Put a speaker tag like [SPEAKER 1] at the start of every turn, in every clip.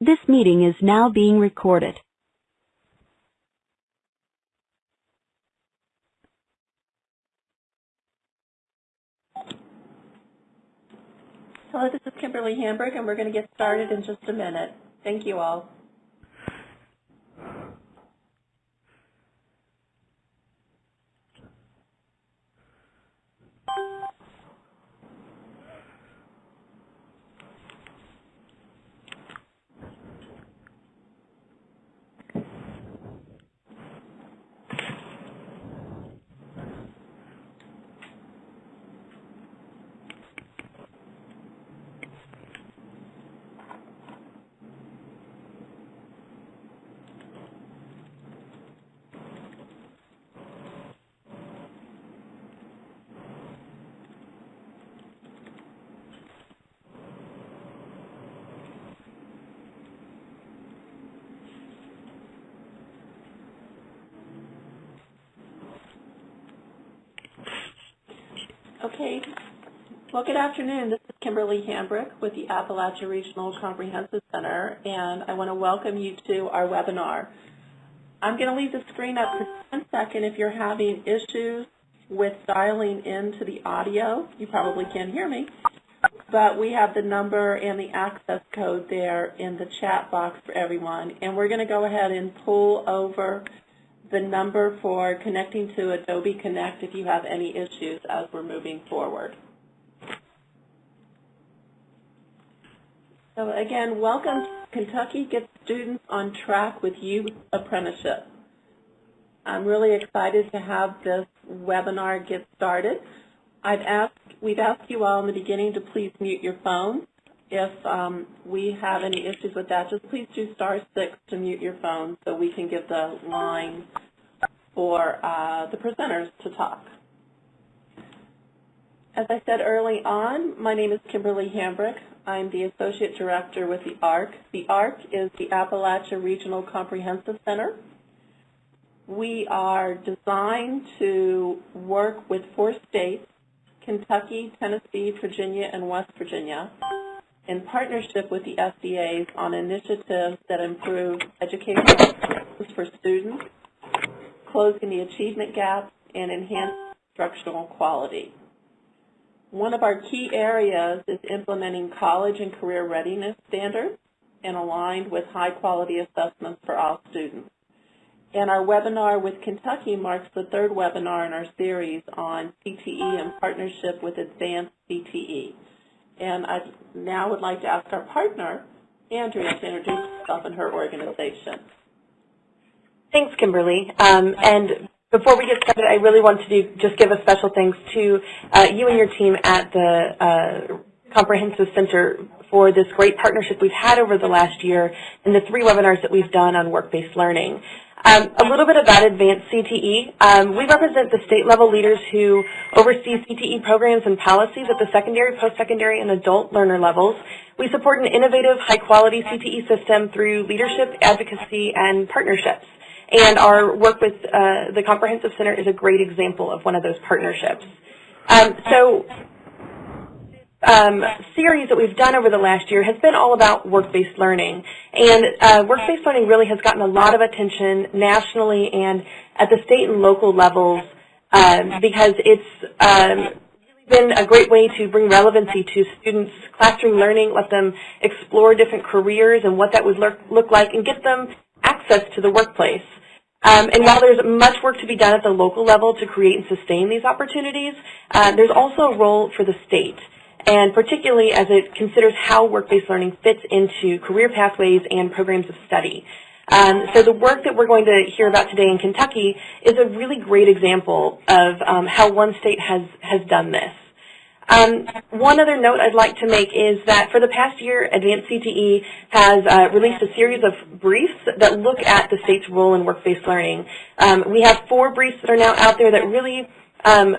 [SPEAKER 1] This meeting is now being recorded.
[SPEAKER 2] Hello, this is Kimberly Hambrick, and we're going to get started in just a minute. Thank you all. Okay. Well, good afternoon. This is Kimberly Hambrick with the Appalachia Regional Comprehensive Center, and I want to welcome you to our webinar. I'm going to leave the screen up for one second if you're having issues with dialing into the audio. You probably can't hear me, but we have the number and the access code there in the chat box for everyone, and we're going to go ahead and pull over the number for connecting to Adobe Connect if you have any issues as we're moving forward. So again, welcome to Kentucky Get Students on Track with Youth Apprenticeship. I'm really excited to have this webinar get started. I've asked, we've asked you all in the beginning to please mute your phones. If um, we have any issues with that, just please do star six to mute your phone so we can give the line for uh, the presenters to talk. As I said early on, my name is Kimberly Hambrick. I'm the Associate Director with the ARC. The ARC is the Appalachia Regional Comprehensive Center. We are designed to work with four states, Kentucky, Tennessee, Virginia, and West Virginia, in partnership with the SEAs on initiatives that improve education for students, closing the achievement gap, and enhance instructional quality. One of our key areas is implementing college and career readiness standards and aligned with high-quality assessments for all students. And our webinar with Kentucky marks the third webinar in our series on CTE in partnership with Advanced CTE. And I now would like to ask our partner, Andrea, to introduce herself and her organization.
[SPEAKER 3] Thanks, Kimberly. Um, and before we get started, I really want to do, just give a special thanks to uh, you and your team at the uh, Comprehensive Center for this great partnership we've had over the last year and the three webinars that we've done on work-based learning. Um, a little bit about Advanced CTE. Um, we represent the state-level leaders who oversee CTE programs and policies at the secondary, post-secondary, and adult learner levels. We support an innovative, high-quality CTE system through leadership, advocacy, and partnerships. And our work with uh, the Comprehensive Center is a great example of one of those partnerships. Um, so um, series that we've done over the last year has been all about work-based learning. And uh, work-based learning really has gotten a lot of attention nationally and at the state and local levels um, because it's um, been a great way to bring relevancy to students' classroom learning, let them explore different careers and what that would look, like, and get them access to the workplace. Um, and while there's much work to be done at the local level to create and sustain these opportunities, uh, there's also a role for the state and particularly as it considers how work-based learning fits into career pathways and programs of study. Um, so the work that we're going to hear about today in Kentucky is a really great example of um, how one state has, has done this. Um, one other note I'd like to make is that for the past year, Advanced CTE has uh, released a series of briefs that look at the state's role in work-based learning. Um, we have four briefs that are now out there that really um,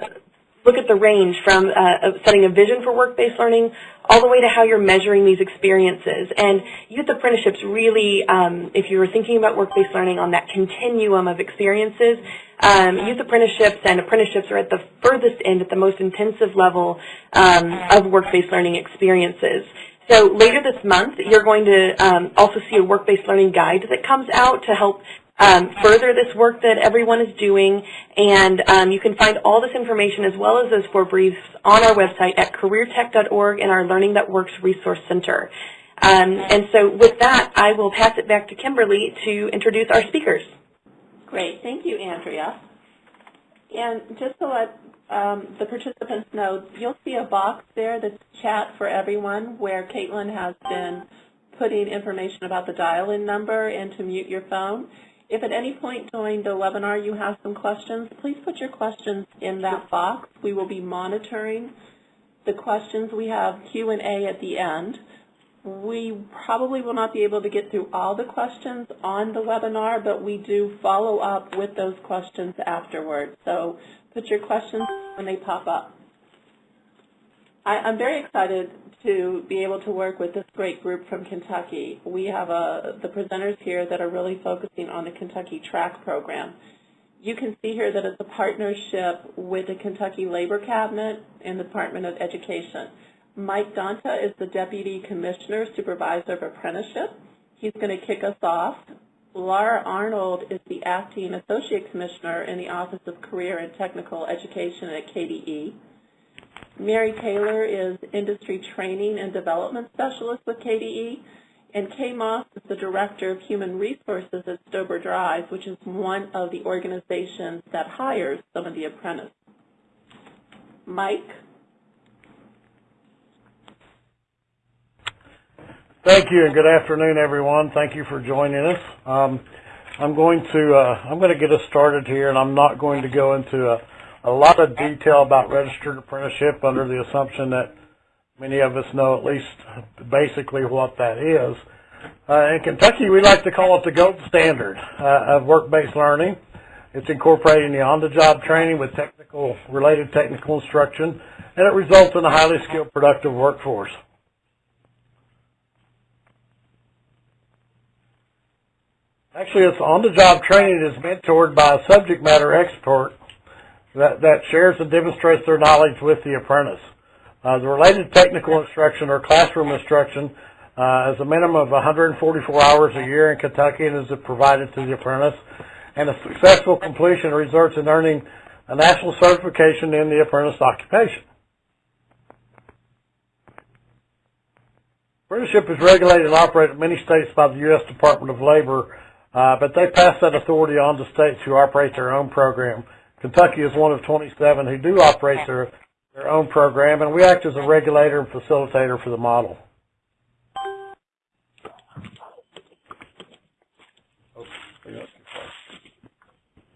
[SPEAKER 3] look at the range from uh, setting a vision for work-based learning all the way to how you're measuring these experiences. And youth apprenticeships really, um, if you were thinking about work-based learning on that continuum of experiences, um, youth apprenticeships and apprenticeships are at the furthest end, at the most intensive level um, of work-based learning experiences. So later this month, you're going to um, also see a work-based learning guide that comes out to help um, further this work that everyone is doing. And um, you can find all this information as well as those four briefs on our website at careertech.org in our Learning That Works Resource Center. Um, and so with that, I will pass it back to Kimberly to introduce our speakers.
[SPEAKER 2] Great. Thank you, Andrea. And just to let um, the participants know, you'll see a box there that's chat for everyone where Caitlin has been putting information about the dial-in number and to mute your phone. If at any point during the webinar you have some questions, please put your questions in that box. We will be monitoring the questions. We have Q&A at the end. We probably will not be able to get through all the questions on the webinar, but we do follow up with those questions afterwards. So put your questions when they pop up. I, I'm very excited to be able to work with this great group from Kentucky. We have a, the presenters here that are really focusing on the Kentucky Track program. You can see here that it's a partnership with the Kentucky Labor Cabinet and the Department of Education. Mike Donta is the Deputy Commissioner, Supervisor of Apprenticeship. He's going to kick us off. Laura Arnold is the Acting Associate Commissioner in the Office of Career and Technical Education at KDE. Mary Taylor is Industry Training and Development Specialist with KDE. And Kay Moss is the Director of Human Resources at Stober Drive, which is one of the organizations that hires some of the apprentices. Mike?
[SPEAKER 4] Thank you, and good afternoon, everyone. Thank you for joining us. Um, I'm going to uh, I'm going to get us started here, and I'm not going to go into a, a lot of detail about registered apprenticeship under the assumption that many of us know at least basically what that is. Uh, in Kentucky, we like to call it the gold standard uh, of work-based learning. It's incorporating the on-the-job training with technical related technical instruction, and it results in a highly skilled, productive workforce. Actually, it's on-the-job training is mentored by a subject matter expert that, that shares and demonstrates their knowledge with the apprentice. Uh, the related technical instruction or classroom instruction uh, is a minimum of 144 hours a year in Kentucky and is provided to the apprentice. And a successful completion results in earning a national certification in the apprentice occupation. Apprenticeship is regulated and operated in many states by the U.S. Department of Labor uh, but they pass that authority on to states who operate their own program. Kentucky is one of 27 who do operate their, their own program, and we act as a regulator and facilitator for the model.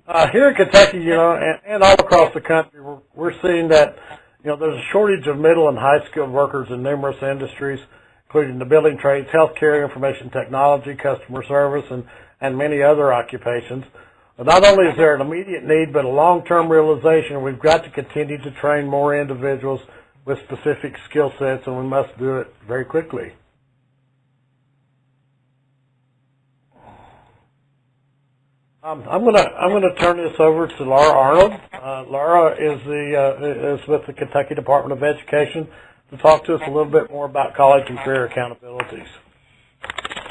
[SPEAKER 4] Uh, here in Kentucky, you know, and, and all across the country, we're, we're seeing that, you know, there's a shortage of middle and high skilled workers in numerous industries, including the building trades, healthcare, information technology, customer service, and and many other occupations. Not only is there an immediate need, but a long-term realization we've got to continue to train more individuals with specific skill sets, and we must do it very quickly. Um, I'm gonna I'm gonna turn this over to Laura Arnold. Uh, Laura is the uh, is with the Kentucky Department of Education to talk to us a little bit more about college and career accountabilities.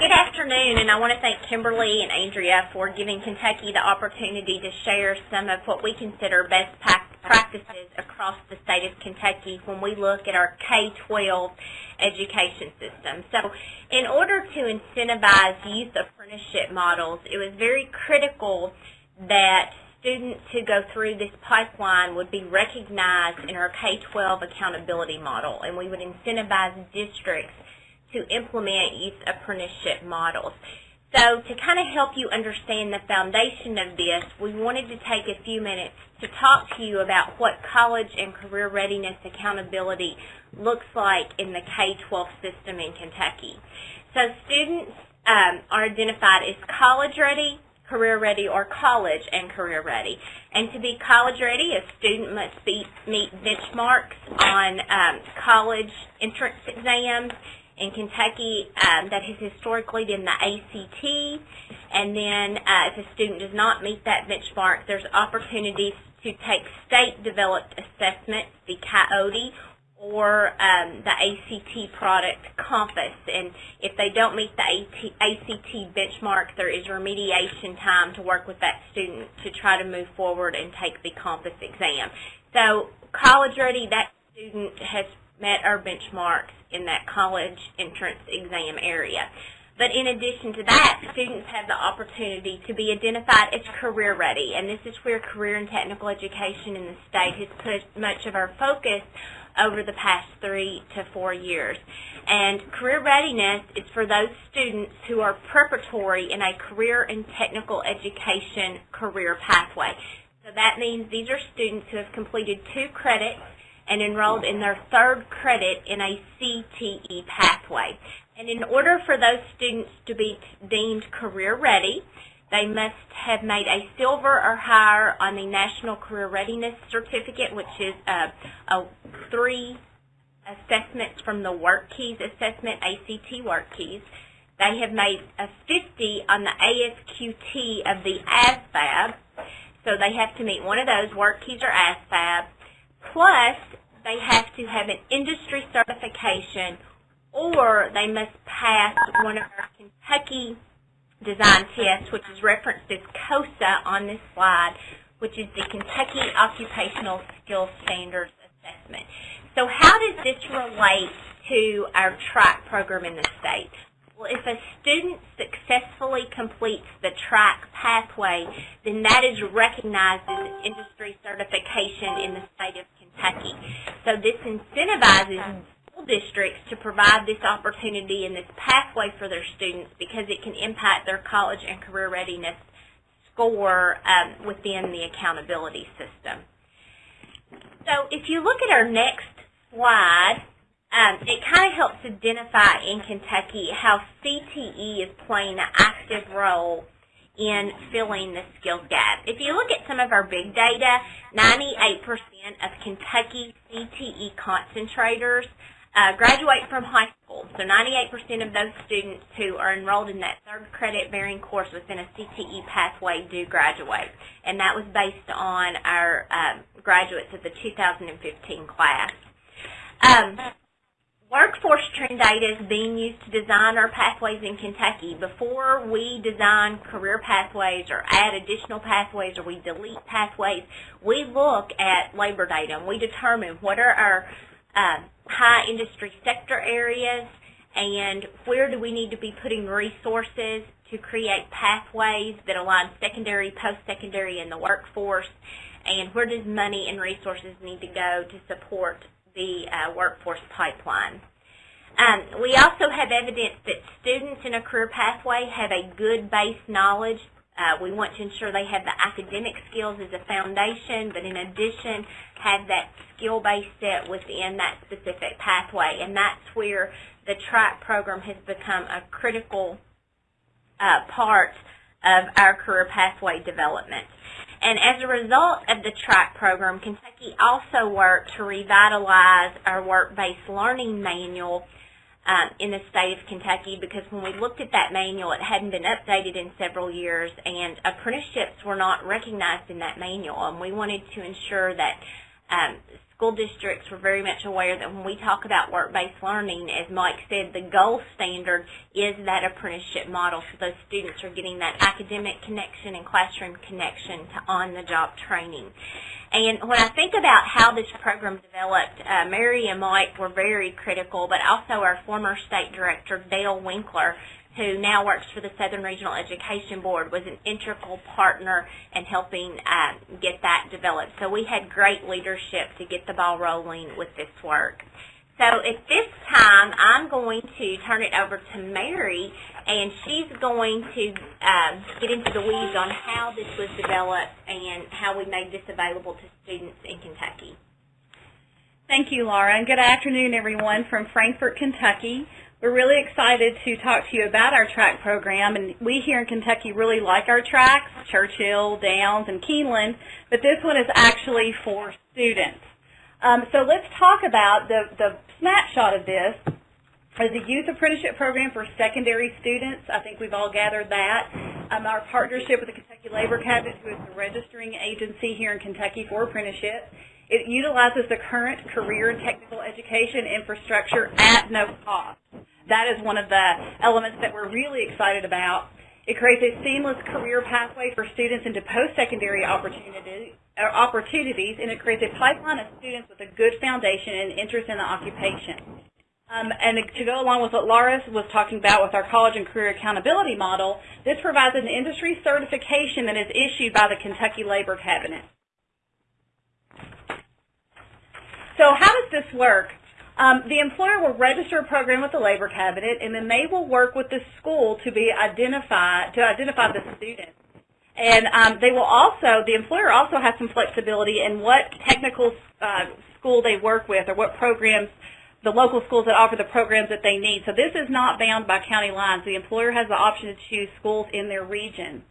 [SPEAKER 5] Good afternoon, and I want to thank Kimberly and Andrea for giving Kentucky the opportunity to share some of what we consider best practices across the state of Kentucky when we look at our K-12 education system. So in order to incentivize youth apprenticeship models, it was very critical that students who go through this pipeline would be recognized in our K-12 accountability model, and we would incentivize districts to implement youth apprenticeship models. So to kind of help you understand the foundation of this, we wanted to take a few minutes to talk to you about what college and career readiness accountability looks like in the K-12 system in Kentucky. So students um, are identified as college ready, career ready, or college and career ready. And to be college ready, a student must be, meet benchmarks on um, college entrance exams in Kentucky um, that has historically been the ACT. And then uh, if a student does not meet that benchmark, there's opportunities to take state-developed assessments, the KYOTE, or um, the ACT product Compass. And if they don't meet the ACT benchmark, there is remediation time to work with that student to try to move forward and take the Compass exam. So college ready, that student has met our benchmarks in that college entrance exam area. But in addition to that, students have the opportunity to be identified as career ready, and this is where career and technical education in the state has put much of our focus over the past three to four years. And career readiness is for those students who are preparatory in a career and technical education career pathway. So that means these are students who have completed two credits and enrolled in their third credit in a CTE pathway. And in order for those students to be deemed career ready, they must have made a silver or higher on the National Career Readiness Certificate, which is a, a three assessments from the WorkKeys Assessment, ACT Work Keys. They have made a 50 on the AFQT of the ASVAB, so they have to meet one of those, WorkKeys or ASVAB, plus they have to have an industry certification or they must pass one of our Kentucky design tests, which is referenced as KOSSA on this slide, which is the Kentucky Occupational Skills Standards Assessment. So how does this relate to our track program in the state? Well, if a student successfully completes the track pathway, then that is recognized as an industry certification in the state of Kentucky. So this incentivizes school districts to provide this opportunity and this pathway for their students because it can impact their college and career readiness score um, within the accountability system. So if you look at our next slide, um, it kind of helps identify in Kentucky how CTE is playing an active role in filling the skills gap. If you look at some of our big data, 98% of Kentucky CTE concentrators uh, graduate from high school. So 98% of those students who are enrolled in that third credit bearing course within a CTE pathway do graduate. And that was based on our um, graduates of the 2015 class. Um, Workforce trend data is being used to design our pathways in Kentucky. Before we design career pathways or add additional pathways or we delete pathways, we look at labor data and we determine what are our uh, high industry sector areas and where do we need to be putting resources to create pathways that align secondary, post-secondary, and the workforce, and where does money and resources need to go to support the uh, workforce pipeline. Um, we also have evidence that students in a career pathway have a good base knowledge. Uh, we want to ensure they have the academic skills as a foundation, but in addition have that skill base set within that specific pathway. And that's where the track program has become a critical uh, part of our career pathway development. And as a result of the track program, Kentucky also worked to revitalize our work-based learning manual um, in the state of Kentucky because when we looked at that manual, it hadn't been updated in several years and apprenticeships were not recognized in that manual. And we wanted to ensure that um, school districts were very much aware that when we talk about work-based learning, as Mike said, the gold standard is that apprenticeship model. So those students are getting that academic connection and classroom connection to on-the-job training. And when I think about how this program developed, uh, Mary and Mike were very critical, but also our former state director, Dale Winkler, who now works for the Southern Regional Education Board, was an integral partner in helping uh, get that developed. So we had great leadership to get the ball rolling with this work. So at this time, I'm going to turn it over to Mary, and she's going to um, get into the weeds on how this was developed and how we made this available to students in Kentucky.
[SPEAKER 6] Thank you, Laura, and good afternoon, everyone from Frankfort, Kentucky. We're really excited to talk to you about our track program, and we here in Kentucky really like our tracks, Churchill, Downs, and Keeneland, but this one is actually for students. Um, so let's talk about the, the snapshot of this as a youth apprenticeship program for secondary students. I think we've all gathered that. Um, our partnership with the Kentucky Labor Cabinet, who is the registering agency here in Kentucky for apprenticeship. It utilizes the current career and technical education infrastructure at no cost. That is one of the elements that we're really excited about. It creates a seamless career pathway for students into post-secondary opportunity, uh, opportunities, and it creates a pipeline of students with a good foundation and interest in the occupation. Um, and to go along with what Laura was talking about with our college and career accountability model, this provides an industry certification that is issued by the Kentucky Labor Cabinet. So how does this work? Um, the employer will register a program with the Labor Cabinet, and then they will work with the school to be identified to identify the student. And um, they will also, the employer also has some flexibility in what technical uh, school they work with or what programs the local schools that offer the programs that they need. So this is not bound by county lines. The employer has the option to choose schools in their region.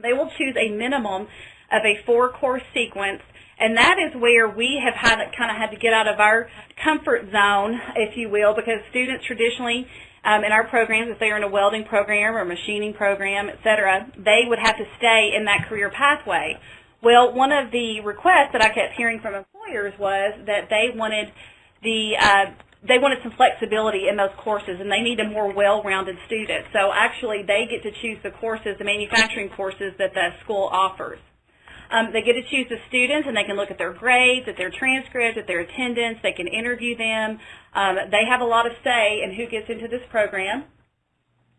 [SPEAKER 6] They will choose a minimum of a four-course sequence, and that is where we have had kind of had to get out of our comfort zone, if you will, because students traditionally um, in our programs, if they are in a welding program or machining program, et cetera, they would have to stay in that career pathway. Well, one of the requests that I kept hearing from employers was that they wanted the uh, they wanted some flexibility in those courses, and they need a more well-rounded student. So actually, they get to choose the courses, the manufacturing courses that the school offers. Um, they get to choose the students, and they can look at their grades, at their transcripts, at their attendance. They can interview them. Um, they have a lot of say in who gets into this program.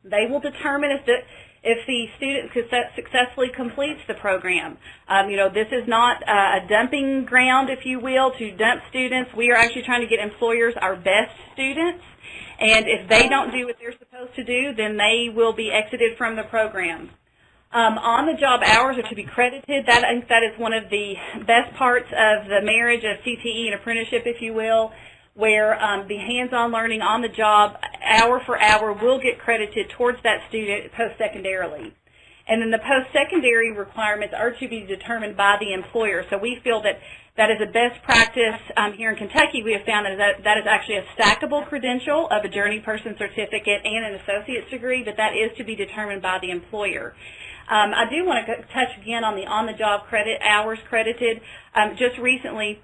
[SPEAKER 6] They will determine if the if the student successfully completes the program. Um, you know, this is not a dumping ground, if you will, to dump students. We are actually trying to get employers our best students. And if they don't do what they're supposed to do, then they will be exited from the program. Um, on-the-job hours are to be credited. That, I think that is one of the best parts of the marriage of CTE and apprenticeship, if you will, where um, the hands-on learning on the job, hour for hour, will get credited towards that student post-secondarily. And then the post-secondary requirements are to be determined by the employer. So we feel that that is a best practice um, here in Kentucky. We have found that, that that is actually a stackable credential of a journey person certificate and an associate's degree, but that is to be determined by the employer. Um, I do want to touch again on the on-the-job credit hours credited. Um, just recently,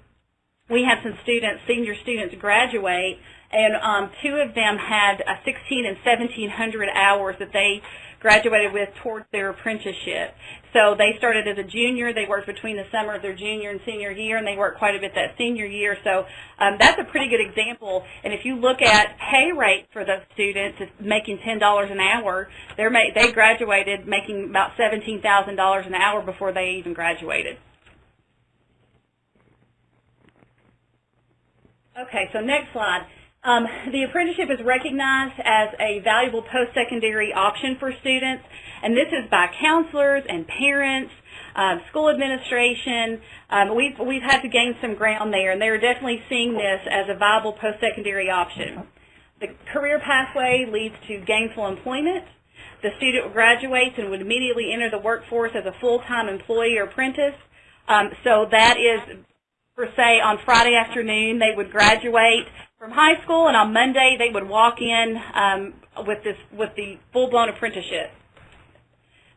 [SPEAKER 6] we had some students, senior students, graduate, and um, two of them had uh, 16 and 1700 hours that they graduated with towards their apprenticeship. So they started as a junior. They worked between the summer of their junior and senior year, and they worked quite a bit that senior year. So um, that's a pretty good example. And if you look at pay rate for those students, making $10 an hour. They're ma they graduated making about $17,000 an hour before they even graduated. Okay, so next slide. Um, the apprenticeship is recognized as a valuable post-secondary option for students, and this is by counselors and parents, um, school administration. Um, we've, we've had to gain some ground there, and they're definitely seeing this as a viable post-secondary option. The career pathway leads to gainful employment. The student graduates and would immediately enter the workforce as a full-time employee or apprentice. Um, so that is for say on Friday afternoon they would graduate from high school and on Monday they would walk in um, with this with the full-blown apprenticeship.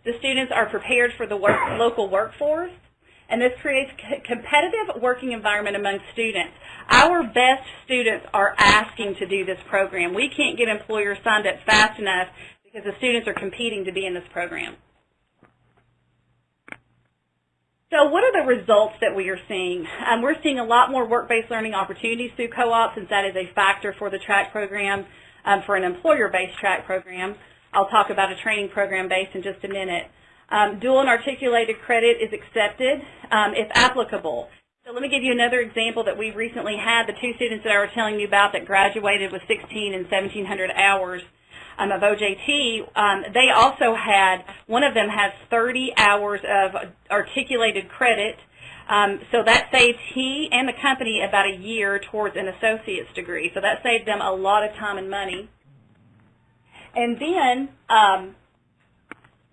[SPEAKER 6] The students are prepared for the work, local workforce and this creates competitive working environment among students. Our best students are asking to do this program. We can't get employers signed up fast enough because the students are competing to be in this program. So what are the results that we are seeing? Um, we're seeing a lot more work-based learning opportunities through co-op since that is a factor for the track program, um, for an employer-based track program. I'll talk about a training program based in just a minute. Um, dual and articulated credit is accepted um, if applicable. So let me give you another example that we recently had. The two students that I was telling you about that graduated with 16 and 1700 hours um, of OJT, um, they also had, one of them has 30 hours of articulated credit. Um, so that saved he and the company about a year towards an associate's degree. So that saved them a lot of time and money. And then um,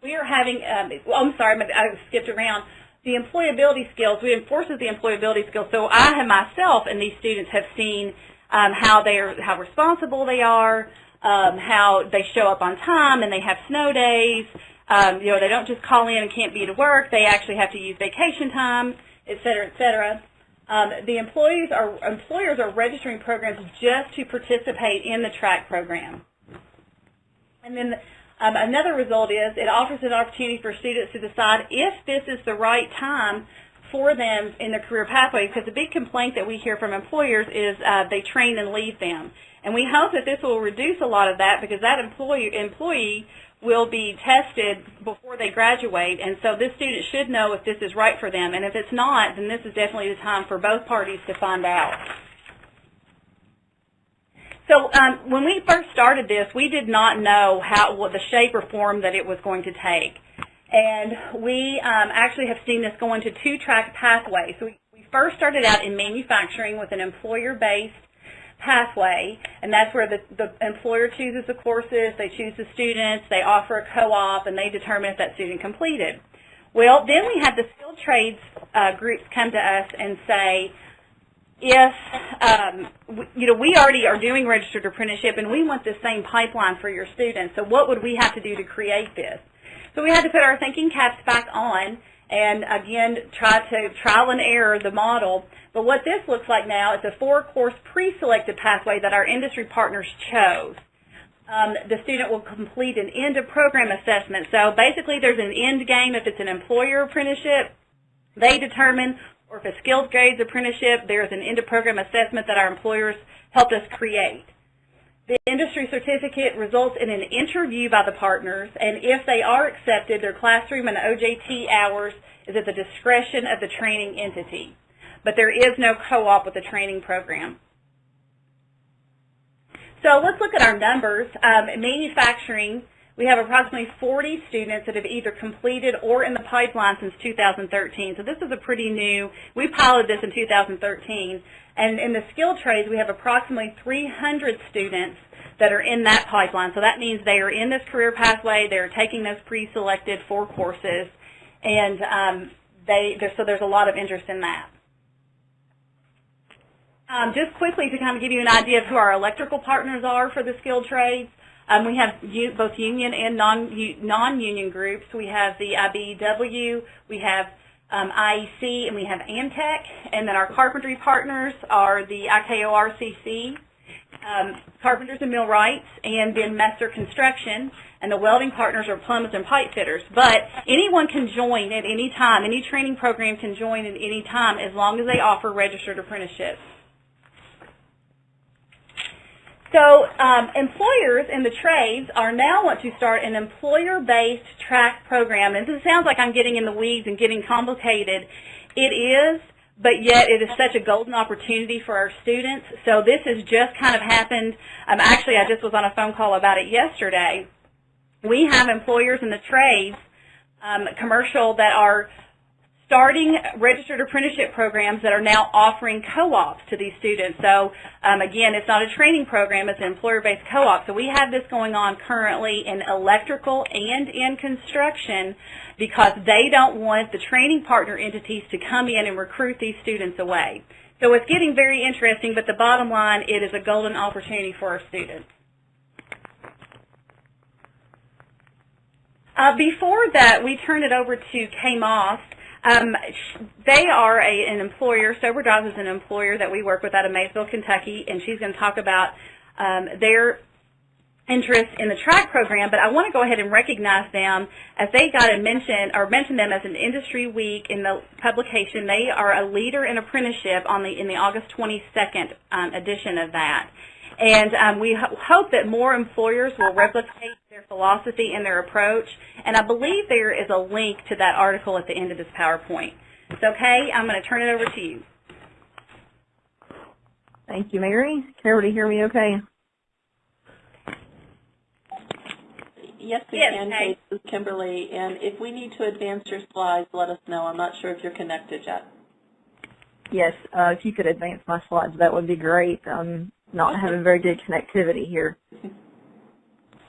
[SPEAKER 6] we are having, um, well, I'm sorry, I skipped around. The employability skills, we enforces the employability skills. So I have myself and these students have seen um, how they are, how responsible they are, um, how they show up on time and they have snow days. Um, you know, they don't just call in and can't be to work. They actually have to use vacation time, et cetera, et cetera. Um, the employees are, employers are registering programs just to participate in the track program. And then um, another result is it offers an opportunity for students to decide if this is the right time for them in their career pathway because the big complaint that we hear from employers is uh, they train and leave them. And we hope that this will reduce a lot of that because that employee, employee will be tested before they graduate, and so this student should know if this is right for them. And if it's not, then this is definitely the time for both parties to find out. So um, when we first started this, we did not know how the shape or form that it was going to take. And we um, actually have seen this go into two-track pathways. So we, we first started out in manufacturing with an employer-based pathway, and that's where the, the employer chooses the courses, they choose the students, they offer a co-op, and they determine if that student completed. Well, then we had the skilled trades uh, groups come to us and say, if, um, you know, we already are doing registered apprenticeship and we want the same pipeline for your students, so what would we have to do to create this? So we had to put our thinking caps back on and again try to trial and error the model. But what this looks like now is a four-course pre-selected pathway that our industry partners chose. Um, the student will complete an end-of-program assessment. So basically there's an end game if it's an employer apprenticeship. They determine, or if it's skilled trades apprenticeship, there's an end-of-program assessment that our employers helped us create. The industry certificate results in an interview by the partners, and if they are accepted, their classroom and OJT hours is at the discretion of the training entity. But there is no co-op with the training program. So let's look at our numbers. Um, manufacturing, we have approximately 40 students that have either completed or in the pipeline since 2013. So this is a pretty new, we piloted this in 2013. And in the skilled trades, we have approximately 300 students that are in that pipeline. So that means they are in this career pathway, they're taking those pre-selected four courses, and um, they, so there's a lot of interest in that. Um, just quickly to kind of give you an idea of who our electrical partners are for the skilled trades, um, we have both union and non-union groups. We have the IBEW, we have um, IEC, and we have Amtech. And then our carpentry partners are the IKORCC, um, Carpenters and Millwrights, and then Messer Construction. And the welding partners are plumbers and pipe fitters. But anyone can join at any time. Any training program can join at any time as long as they offer registered apprenticeships. So um, employers in the trades are now want to start an employer-based track program. And this sounds like I'm getting in the weeds and getting complicated. It is, but yet it is such a golden opportunity for our students. So this has just kind of happened. Um, actually, I just was on a phone call about it yesterday. We have employers in the trades, um, commercial, that are starting registered apprenticeship programs that are now offering co-ops to these students. So um, again, it's not a training program, it's an employer-based co-op. So we have this going on currently in electrical and in construction because they don't want the training partner entities to come in and recruit these students away. So it's getting very interesting, but the bottom line, it is a golden opportunity for our students. Uh, before that, we turn it over to Kay Moss. Um, they are a, an employer, Stober Drives is an employer that we work with out of Maysville, Kentucky, and she's going to talk about um, their interest in the track program, but I want to go ahead and recognize them as they got a mention or mention them as an industry week in the publication. They are a leader in apprenticeship on the in the August 22nd um, edition of that. And um, we ho hope that more employers will replicate their philosophy and their approach. And I believe there is a link to that article at the end of this PowerPoint. So Kay, I'm going to turn it over to you.
[SPEAKER 7] Thank you, Mary. Can everybody hear me okay?
[SPEAKER 2] Yes, we
[SPEAKER 5] yes,
[SPEAKER 2] can, Kay. This is Kimberly. And if we need to advance your slides, let us know. I'm not sure if you're connected yet.
[SPEAKER 7] Yes, uh, if you could advance my slides, that would be great. I'm not having very good connectivity here.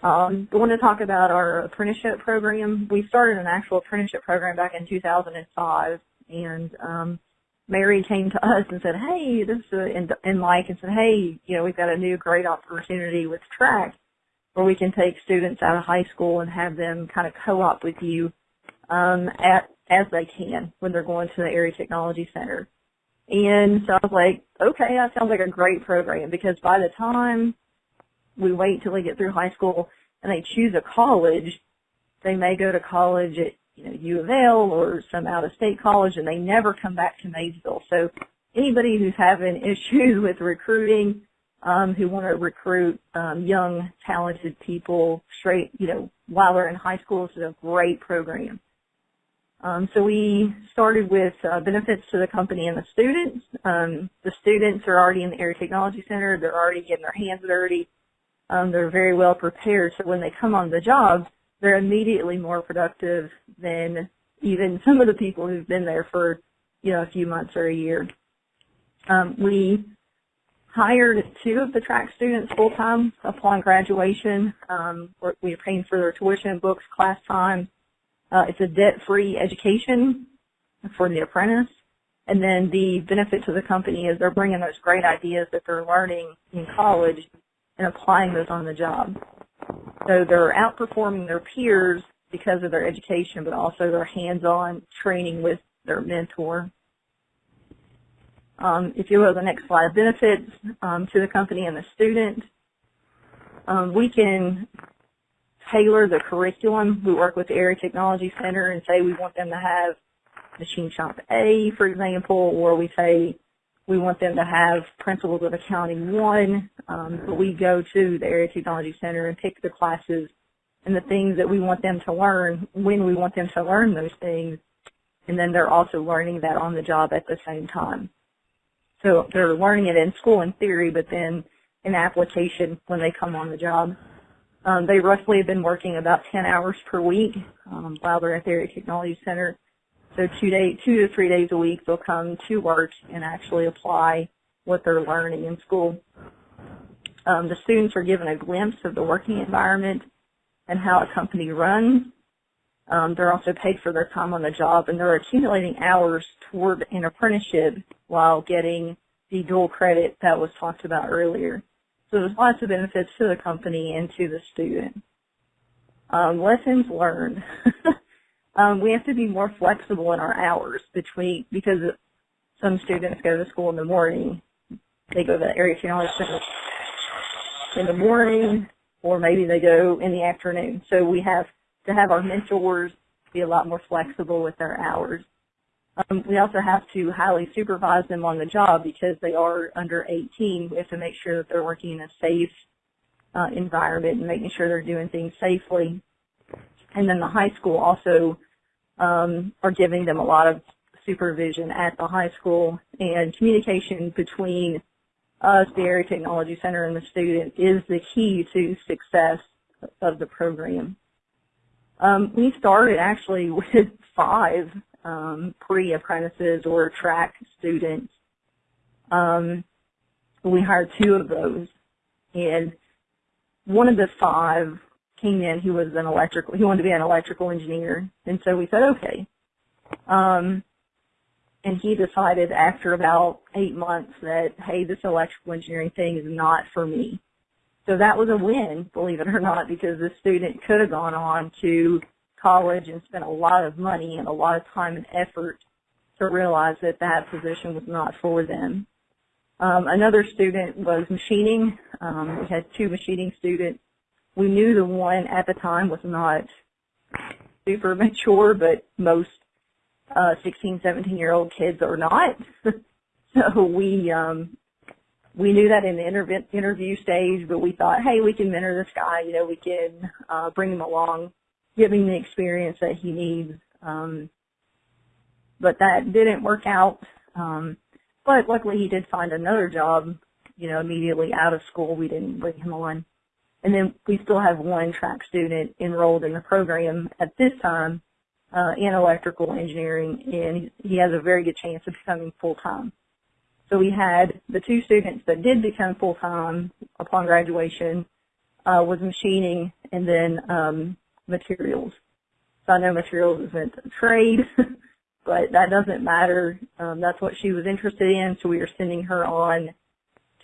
[SPEAKER 7] Um, I want to talk about our apprenticeship program. We started an actual apprenticeship program back in 2005, and um, Mary came to us and said, "Hey, this is in, in like," and said, "Hey, you know, we've got a new great opportunity with track, where we can take students out of high school and have them kind of co-op with you um, at as they can when they're going to the area technology center." And so I was like, okay, that sounds like a great program because by the time we wait till they get through high school and they choose a college, they may go to college at you know U of L or some out of state college and they never come back to Maysville. So anybody who's having issues with recruiting, um, who want to recruit um, young, talented people straight, you know, while they're in high school, this is a great program. Um, so we started with uh, benefits to the company and the students. Um, the students are already in the Area Technology Center. They're already getting their hands dirty. Um, they're very well prepared. So when they come on the job, they're immediately more productive than even some of the people who've been there for, you know, a few months or a year. Um, we hired two of the track students full time upon graduation. Um, we are paying for their tuition, books, class time. Uh, it's a debt-free education for the apprentice. And then the benefit to the company is they're bringing those great ideas that they're learning in college and applying those on the job. So they're outperforming their peers because of their education, but also their hands-on training with their mentor. Um, if you go to the next slide, benefits um, to the company and the student. Um, we can tailor the curriculum. We work with the Area Technology Center and say we want them to have Machine Shop A, for example, or we say we want them to have Principles of Accounting 1, um, but we go to the Area Technology Center and pick the classes and the things that we want them to learn when we want them to learn those things, and then they're also learning that on the job at the same time. So they're learning it in school in theory, but then in application when they come on the job. Um, they roughly have been working about 10 hours per week um, while they're at the Area Technology Center. So two, day, two to three days a week they'll come to work and actually apply what they're learning in school. Um, the students are given a glimpse of the working environment and how a company runs. Um, they're also paid for their time on the job and they're accumulating hours toward an apprenticeship while getting the dual credit that was talked about earlier. So there's lots of benefits to the company and to the student. Um, lessons learned. um, we have to be more flexible in our hours between, because some students go to school in the morning, they go to the area technology center in the morning, or maybe they go in the afternoon. So we have to have our mentors be a lot more flexible with their hours. Um, we also have to highly supervise them on the job because they are under 18. We have to make sure that they're working in a safe uh, environment and making sure they're doing things safely. And then the high school also um, are giving them a lot of supervision at the high school and communication between us, the Area Technology Center, and the student is the key to success of the program. Um, we started actually with five um, pre-apprentices or track students. Um, we hired two of those, and one of the five came in. He was an electrical. He wanted to be an electrical engineer, and so we said okay. Um, and he decided after about eight months that hey, this electrical engineering thing is not for me. So that was a win, believe it or not, because the student could have gone on to college and spent a lot of money and a lot of time and effort to realize that that position was not for them. Um, another student was machining. Um, we had two machining students. We knew the one at the time was not super mature, but most uh, 16, 17 year old kids are not. so we um, we knew that in the interv- interview stage, but we thought, hey, we can mentor this guy. You know, we can uh, bring him along give him the experience that he needs. Um, but that didn't work out. Um, but luckily he did find another job, you know, immediately out of school. We didn't bring him on. And then we still have one track student enrolled in the program at this time uh, in electrical engineering, and he has a very good chance of becoming full-time. So we had the two students that did become full-time upon graduation uh, was machining, and then um, materials. So I know materials isn't a trade, but that doesn't matter. Um, that's what she was interested in, so we are sending her on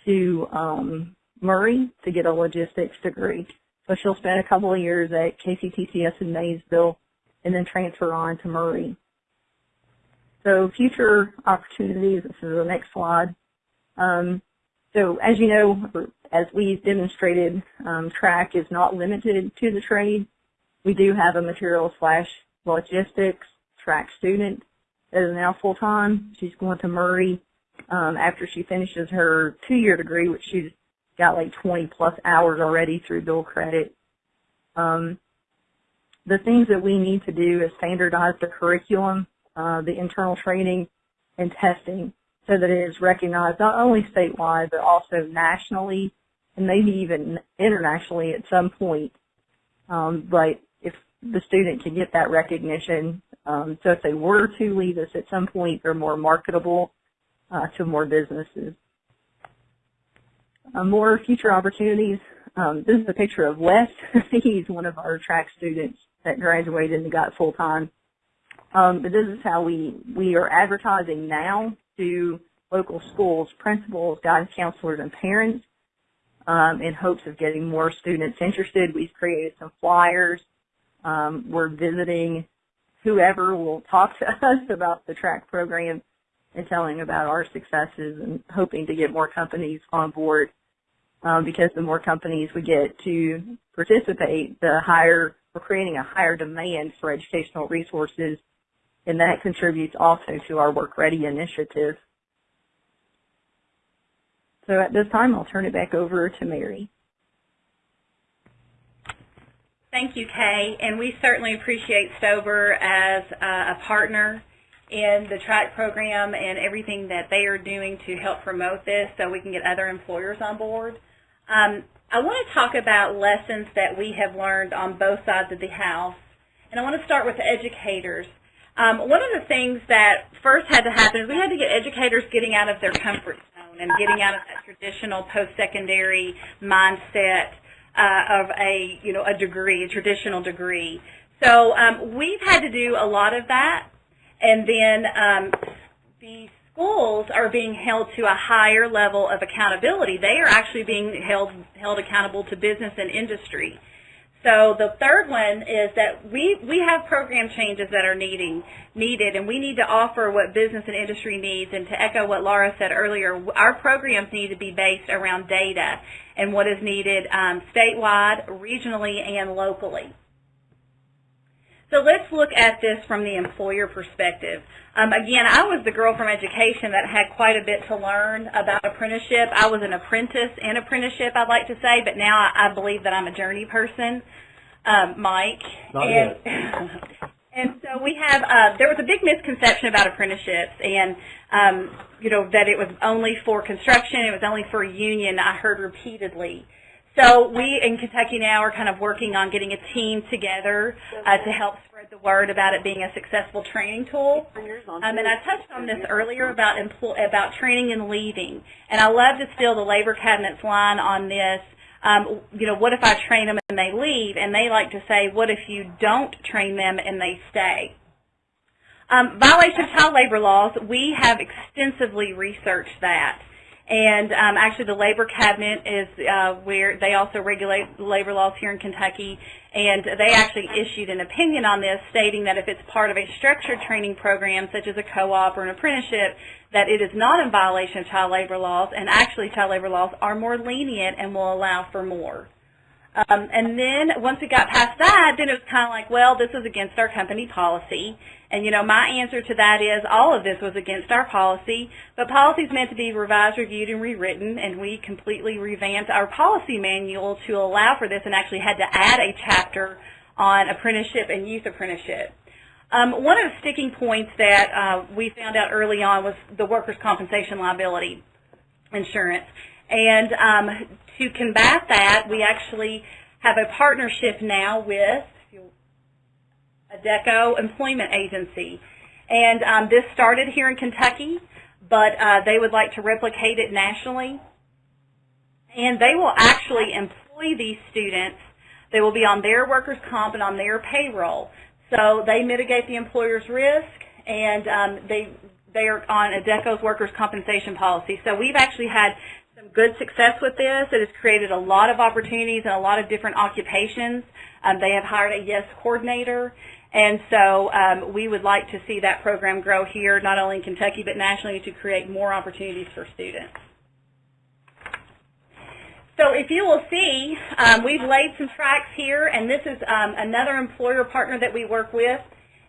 [SPEAKER 7] to um, Murray to get a logistics degree. So she'll spend a couple of years at KCTCS in Maysville and then transfer on to Murray. so future opportunities, this is the next slide. Um, so as you know, as we've demonstrated, um, track is not limited to the trade. We do have a material slash logistics track student that is now full-time. She's going to Murray um, after she finishes her two-year degree, which she's got like 20 plus hours already through dual credit. Um, the things that we need to do is standardize the curriculum, uh, the internal training, and testing so that it is recognized not only statewide but also nationally and maybe even internationally at some point. Um, but if the student can get that recognition, um, so if they were to leave us at some point, they're more marketable uh, to more businesses. Uh, more future opportunities. Um, this is a picture of Wes. He's one of our track students that graduated and got full time. Um, but this is how we we are advertising now to local schools, principals, guidance counselors, and parents um, in hopes of getting more students interested. We've created some flyers. Um, we're visiting whoever will talk to us about the track program and telling about our successes and hoping to get more companies on board um, because the more companies we get to participate, the higher we're creating a higher demand for educational resources, and that contributes also to our Work Ready initiative. So at this time, I'll turn it back over to Mary.
[SPEAKER 6] Thank you, Kay, and we certainly appreciate Stober as a partner in the track program and everything that they are doing to help promote this so we can get other employers on board. Um, I want to talk about lessons that we have learned on both sides of the house, and I want to start with educators. Um, one of the things that first had to happen is we had to get educators getting out of their comfort zone and getting out of that traditional post-secondary mindset uh, of a, you know, a degree, a traditional degree. So um, we've had to do a lot of that, and then um, the schools are being held to a higher level of accountability. They are actually being held held accountable to business and industry. So the third one is that we, we have program changes that are needing, needed, and we need to offer what business and industry needs. And to echo what Laura said earlier, our programs need to be based around data and what is needed um, statewide, regionally, and locally. So let's look at this from the employer perspective. Um, again, I was the girl from education that had quite a bit to learn about apprenticeship. I was an apprentice in apprenticeship, I'd like to say, but now I, I believe that I'm a journey person, um, Mike.
[SPEAKER 4] Not
[SPEAKER 6] and,
[SPEAKER 4] yet.
[SPEAKER 6] and so we have, uh, there was a big misconception about apprenticeships and, um, you know, that it was only for construction, it was only for union, I heard repeatedly. So we in Kentucky now are kind of working on getting a team together uh, to help spread the word about it being a successful training tool. Um, and I touched on this earlier about about training and leaving. And I love to steal the labor cabinet's line on this. Um, you know, what if I train them and they leave? And they like to say, what if you don't train them and they stay? Um, violation of child labor laws, we have extensively researched that. And um, actually, the Labor Cabinet is uh, where they also regulate labor laws here in Kentucky, and they actually issued an opinion on this, stating that if it's part of a structured training program, such as a co-op or an apprenticeship, that it is not in violation of child labor laws, and actually, child labor laws are more lenient and will allow for more. Um, and then once we got past that, then it was kind of like, well, this is against our company policy. And, you know, my answer to that is all of this was against our policy, but policy is meant to be revised, reviewed, and rewritten, and we completely revamped our policy manual to allow for this and actually had to add a chapter on apprenticeship and youth apprenticeship. Um, one of the sticking points that uh, we found out early on was the workers' compensation liability insurance. And um, to combat that, we actually have a partnership now with Adecco Employment Agency. And um, this started here in Kentucky, but uh, they would like to replicate it nationally. And they will actually employ these students. They will be on their workers' comp and on their payroll. So they mitigate the employer's risk, and um, they they are on Adecco's workers' compensation policy. So we've actually had good success with this. It has created a lot of opportunities in a lot of different occupations. Um, they have hired a YES coordinator, And so um, we would like to see that program grow here, not only in Kentucky, but nationally to create more opportunities for students. So if you will see, um, we've laid some tracks here, and this is um, another employer partner that we work with.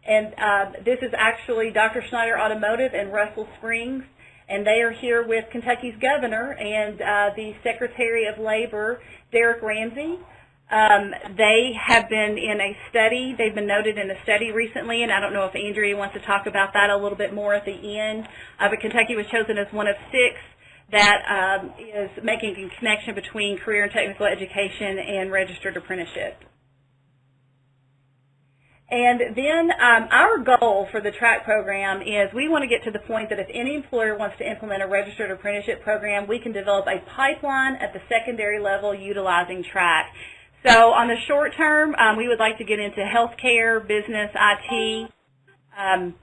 [SPEAKER 6] And uh, this is actually Dr. Schneider Automotive in Russell Springs. And they are here with Kentucky's governor and uh, the Secretary of Labor, Derrick Ramsey. Um, they have been in a study. They've been noted in a study recently, and I don't know if Andrea wants to talk about that a little bit more at the end. Uh, but Kentucky was chosen as one of six that um, is making a connection between career and technical education and registered apprenticeship. And then um, our goal for the TRACK program is we want to get to the point that if any employer wants to implement a registered apprenticeship program, we can develop a pipeline at the secondary level utilizing TRACK. So on the short term, um, we would like to get into healthcare, business, IT. Um,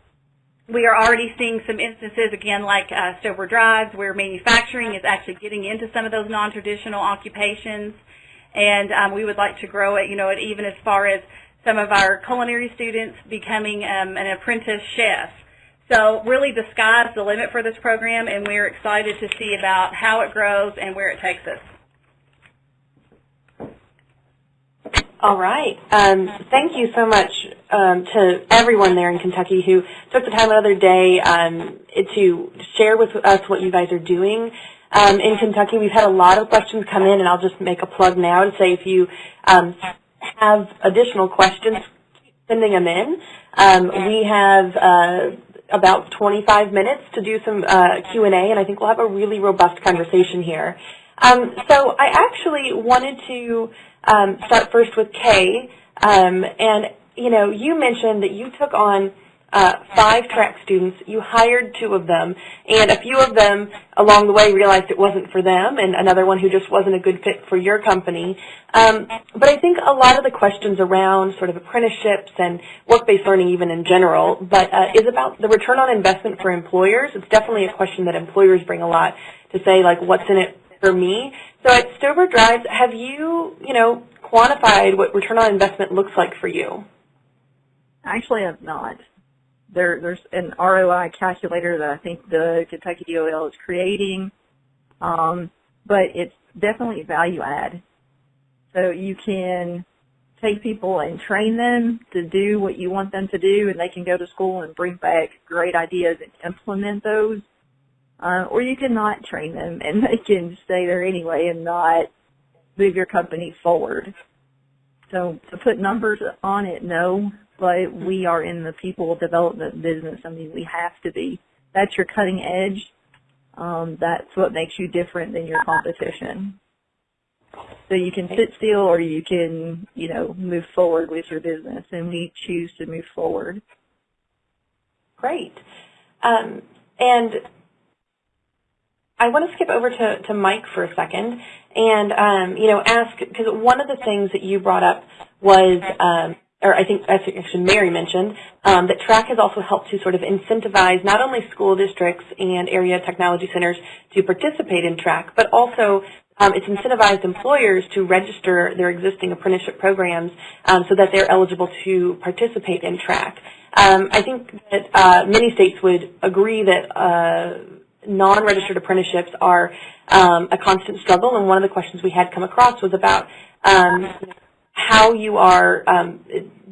[SPEAKER 6] we are already seeing some instances, again, like uh, Stober Drives, where manufacturing is actually getting into some of those non-traditional occupations. And um, we would like to grow it, you know, even as far as some of our culinary students becoming um, an apprentice chef. So really the sky's the limit for this program, and we're excited to see about how it grows and where it takes us.
[SPEAKER 3] All right. Um, thank you so much um, to everyone there in Kentucky who took the time another day um, to share with us what you guys are doing. Um, in Kentucky, we've had a lot of questions come in, and I'll just make a plug now to say if you um, have additional questions, sending them in. Um, we have uh, about 25 minutes to do some uh, Q&A, and I think we'll have a really robust conversation here. Um, so I actually wanted to um, start first with Kay, um, and you know, you mentioned that you took on uh, five track students. You hired two of them, and a few of them along the way realized it wasn't for them, and another one who just wasn't a good fit for your company. Um, but I think a lot of the questions around sort of apprenticeships and work-based learning even in general, but uh, is about the return on investment for employers. It's definitely a question that employers bring a lot to say, like, what's in it for me? So at Stober Drives, have you, you know, quantified what return on investment looks like for you?
[SPEAKER 7] Actually, I've not. There, there's an ROI calculator that I think the Kentucky DOL is creating, um, but it's definitely value add. So you can take people and train them to do what you want them to do, and they can go to school and bring back great ideas and implement those. Uh, or you can not train them, and they can stay there anyway and not move your company forward. So to put numbers on it, no, but we are in the people development business. I mean, we have to be. That's your cutting edge. Um, that's what makes you different than your competition. So you can sit still or you can, you know, move forward with your business, and we choose to move forward.
[SPEAKER 3] Great. Um, and I want to skip over to, to Mike for a second and, um, you know, ask, because one of the things that you brought up was um, or I think actually Mary mentioned, um, that TRACK has also helped to sort of incentivize not only school districts and area technology centers to participate in TRACK, but also um, it's incentivized employers to register their existing apprenticeship programs um, so that they're eligible to participate in TRACK. Um, I think that uh, many states would agree that uh, non-registered apprenticeships are um, a constant struggle, and one of the questions we had come across was about um, how you are um,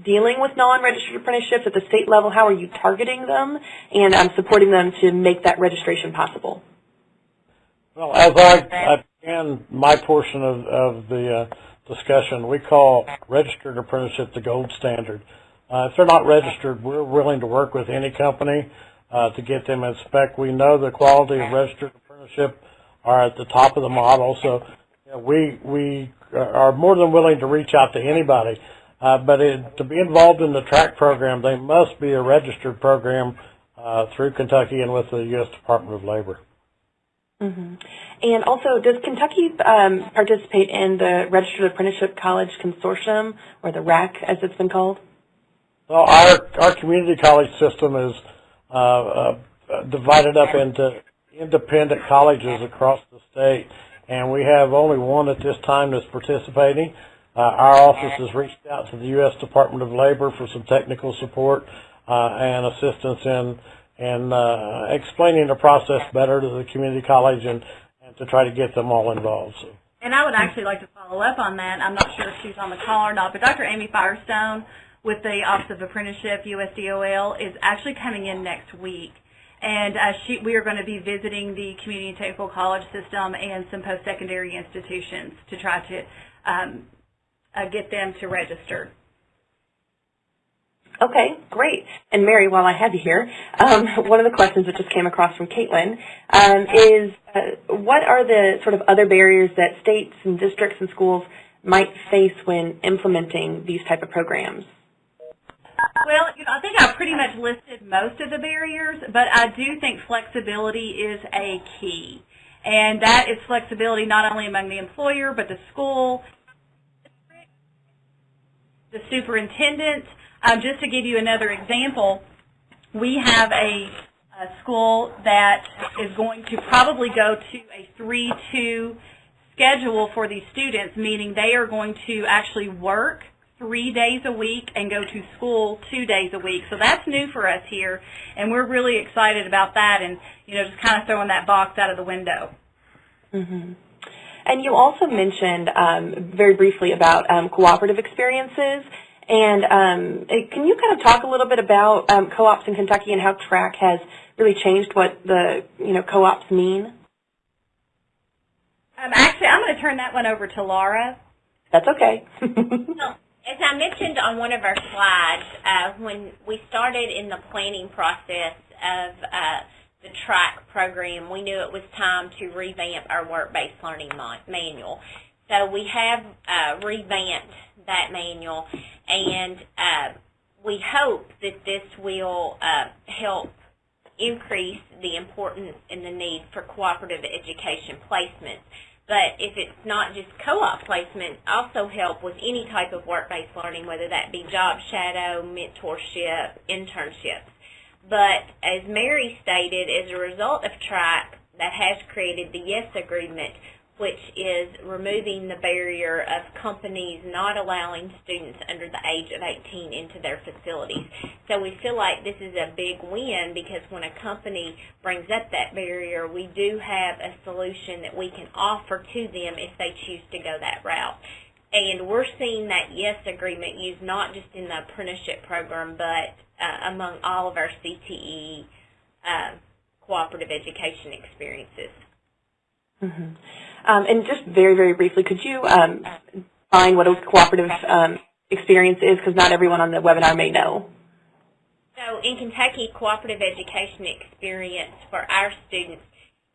[SPEAKER 3] dealing with non-registered apprenticeships at the state level. How are you targeting them and um, supporting them to make that registration possible?
[SPEAKER 4] Well, as I, I began my portion of, of the uh, discussion, we call registered apprenticeship the gold standard. Uh, if they're not registered, we're willing to work with any company uh, to get them in spec. We know the quality of registered apprenticeship are at the top of the model, so you know, we we are more than willing to reach out to anybody. Uh, but it, to be involved in the track program, they must be a registered program uh, through Kentucky and with the U.S. Department of Labor.
[SPEAKER 3] Mm-hmm. And also, does Kentucky um, participate in the Registered Apprenticeship College Consortium, or the RAC, as it's been called?
[SPEAKER 4] Well, our our community college system is uh, uh divided up into independent colleges across the state and we have only one at this time that's participating. Uh, our office has reached out to the U.S. Department of Labor for some technical support uh, and assistance in in uh, explaining the process better to the community college and, and to try to get them all involved. So.
[SPEAKER 6] And I would actually like to follow up on that. I'm not sure if she's on the call or not, but Dr. Amy Firestone with the Office of Apprenticeship, USDOL, is actually coming in next week. And uh, she, we are going to be visiting the community and technical college system and some post-secondary institutions to try to um, uh, get them to register.
[SPEAKER 3] Okay, great. And Mary, while I have you here, um, one of the questions that just came across from Caitlin um, is uh, what are the sort of other barriers that states and districts and schools might face when implementing these type of programs?
[SPEAKER 6] Well, you know, I think I pretty much listed most of the barriers, but I do think flexibility is a key. And that is flexibility not only among the employer, but the school, the superintendent. Um, just to give you another example, we have a, a school that is going to probably go to a 3-2 schedule for these students, meaning they are going to actually work three days a week and go to school two days a week. So that's new for us here, and we're really excited about that and, you know, just kind of throwing that box out of the window.
[SPEAKER 3] Mm-hmm. And you also mentioned um, very briefly about um, cooperative experiences. And um, can you kind of talk a little bit about um, co-ops in Kentucky and how track has really changed what the you know co-ops mean?
[SPEAKER 6] Um, actually, I'm going to turn that one over to Laura.
[SPEAKER 3] That's okay.
[SPEAKER 5] well, as I mentioned on one of our slides, uh, when we started in the planning process of uh, the TRACK program, we knew it was time to revamp our work-based learning manual. So we have uh, revamped that manual, and uh, we hope that this will uh, help increase the importance and the need for cooperative education placements. But if it's not just co-op placement, also help with any type of work-based learning, whether that be job shadow, mentorship, internships. But as Mary stated, as a result of TRACK, that has created the YES agreement, which is removing the barrier of companies not allowing students under the age of 18 into their facilities. So we feel like this is a big win because when a company brings up that barrier, we do have a solution that we can offer to them if they choose to go that route. And we're seeing that YES agreement used not just in the apprenticeship program, but uh, among all of our CTE uh, cooperative education experiences.
[SPEAKER 3] Mm-hmm. Um, and just very, very briefly, could you um, define what a cooperative um, experience is? Because not everyone on the webinar may know.
[SPEAKER 5] So in Kentucky, cooperative education experience for our students